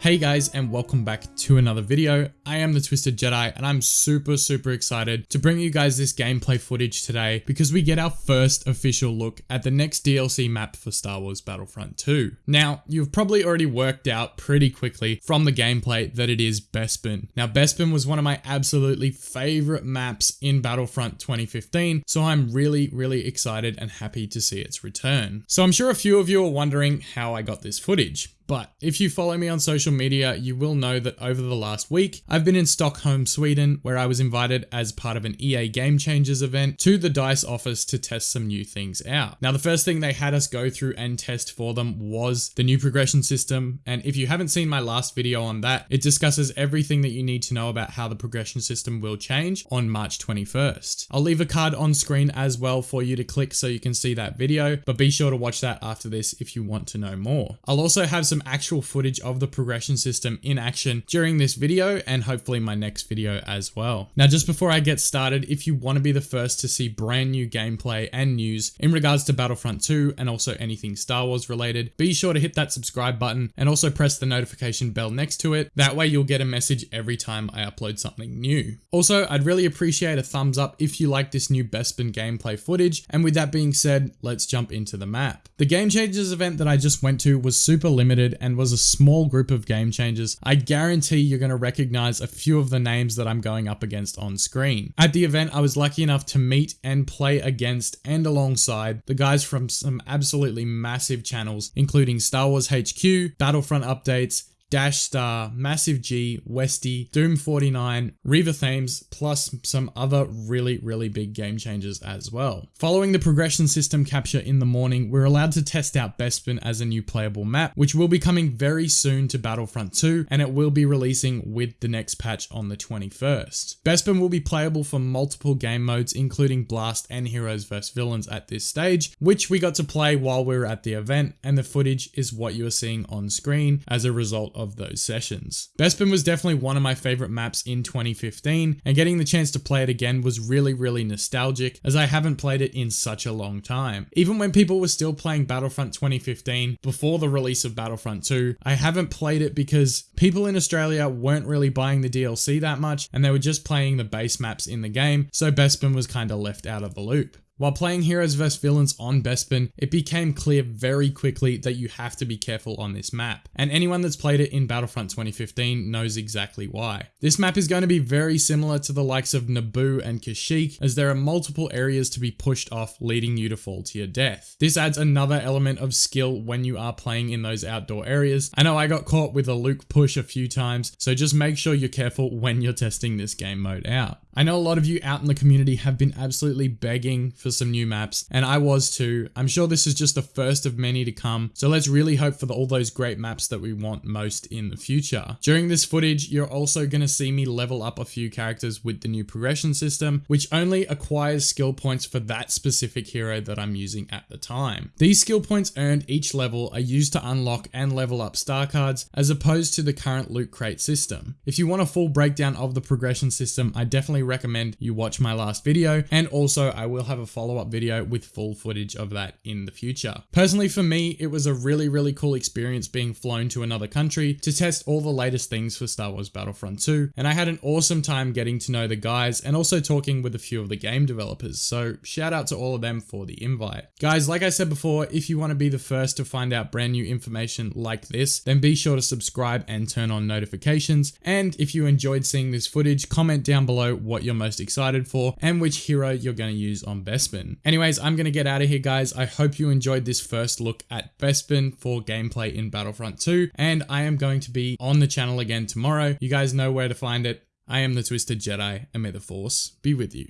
Hey guys and welcome back to another video. I am the Twisted Jedi and I'm super super excited to bring you guys this gameplay footage today because we get our first official look at the next DLC map for Star Wars Battlefront 2. Now you've probably already worked out pretty quickly from the gameplay that it is Bespin. Now Bespin was one of my absolutely favorite maps in Battlefront 2015 so I'm really really excited and happy to see its return. So I'm sure a few of you are wondering how I got this footage. But if you follow me on social media, you will know that over the last week, I've been in Stockholm, Sweden, where I was invited as part of an EA Game Changers event to the DICE office to test some new things out. Now, the first thing they had us go through and test for them was the new progression system. And if you haven't seen my last video on that, it discusses everything that you need to know about how the progression system will change on March 21st. I'll leave a card on screen as well for you to click so you can see that video, but be sure to watch that after this if you want to know more. I'll also have some some actual footage of the progression system in action during this video and hopefully my next video as well. Now, just before I get started, if you want to be the first to see brand new gameplay and news in regards to Battlefront 2 and also anything Star Wars related, be sure to hit that subscribe button and also press the notification bell next to it. That way you'll get a message every time I upload something new. Also, I'd really appreciate a thumbs up if you like this new Bespin gameplay footage. And with that being said, let's jump into the map. The Game Changers event that I just went to was super limited and was a small group of game changers, I guarantee you're going to recognize a few of the names that I'm going up against on screen. At the event, I was lucky enough to meet and play against and alongside the guys from some absolutely massive channels, including Star Wars HQ, Battlefront updates, Dash Star, Massive G, Westy, Doom 49, Reaver Thames, plus some other really, really big game changers as well. Following the progression system capture in the morning, we're allowed to test out Bespin as a new playable map, which will be coming very soon to Battlefront 2, and it will be releasing with the next patch on the 21st. Bespin will be playable for multiple game modes, including Blast and Heroes vs Villains at this stage, which we got to play while we were at the event, and the footage is what you are seeing on screen as a result of those sessions. Bespin was definitely one of my favorite maps in 2015 and getting the chance to play it again was really really nostalgic as I haven't played it in such a long time. Even when people were still playing Battlefront 2015 before the release of Battlefront 2, I haven't played it because people in Australia weren't really buying the DLC that much and they were just playing the base maps in the game, so Bespin was kind of left out of the loop. While playing Heroes vs Villains on Bespin, it became clear very quickly that you have to be careful on this map, and anyone that's played it in Battlefront 2015 knows exactly why. This map is going to be very similar to the likes of Naboo and Kashyyyk, as there are multiple areas to be pushed off leading you to fall to your death. This adds another element of skill when you are playing in those outdoor areas. I know I got caught with a Luke push a few times, so just make sure you're careful when you're testing this game mode out. I know a lot of you out in the community have been absolutely begging for some new maps, and I was too. I'm sure this is just the first of many to come, so let's really hope for the, all those great maps that we want most in the future. During this footage, you're also going to see me level up a few characters with the new progression system, which only acquires skill points for that specific hero that I'm using at the time. These skill points earned each level are used to unlock and level up star cards, as opposed to the current loot crate system. If you want a full breakdown of the progression system, I definitely recommend you watch my last video. And also I will have a follow-up video with full footage of that in the future. Personally, for me, it was a really, really cool experience being flown to another country to test all the latest things for Star Wars Battlefront 2. And I had an awesome time getting to know the guys and also talking with a few of the game developers. So shout out to all of them for the invite. Guys, like I said before, if you want to be the first to find out brand new information like this, then be sure to subscribe and turn on notifications. And if you enjoyed seeing this footage, comment down below what you're most excited for, and which hero you're going to use on Bespin. Anyways, I'm going to get out of here, guys. I hope you enjoyed this first look at Bespin for gameplay in Battlefront 2, and I am going to be on the channel again tomorrow. You guys know where to find it. I am the Twisted Jedi, and may the Force be with you.